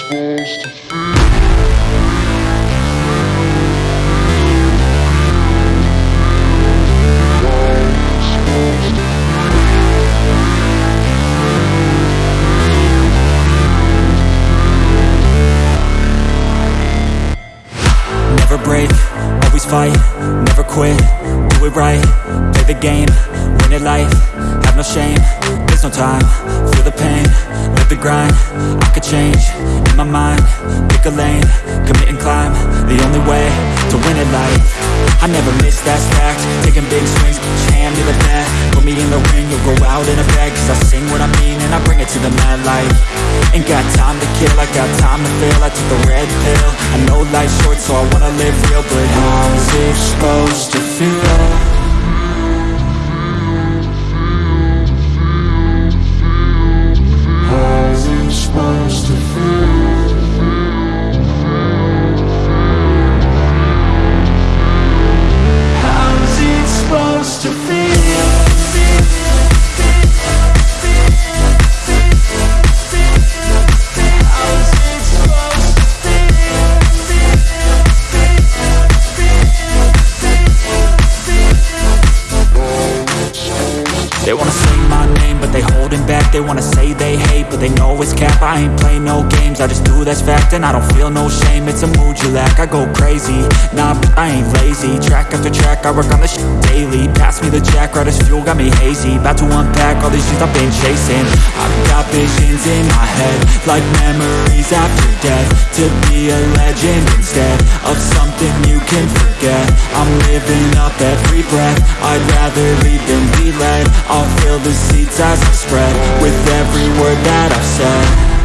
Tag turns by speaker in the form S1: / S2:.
S1: supposed to feel?
S2: Fight, never quit, do it right, play the game, win it life, have no shame, there's no time, feel the pain, live the grind, I could change, pick a lane, commit and climb, the only way, to win it life, I never miss, that fact, taking big swings, hand me the bat, put me in the ring, you'll go out in a bag, cause I sing what I mean and I bring it to the mad light, ain't got time to kill, I got time to feel, I took the red pill, I know life's short so I wanna live real, but how's it supposed to They wanna say they hate, but they know it's cap. I ain't play no games, I just do that's fact And I don't feel no shame, it's a mood you lack I go crazy, nah, I ain't lazy. Track after track, I work on this daily. Pass me the jack, right as fuel, got me hazy. About to unpack all these things I've been chasing. I've got visions in my head Like memories after death. To be a legend instead Of something you can forget. I'm living up every breath. I'd rather lead than be led I'll fill the seats as I spread With every word that I've said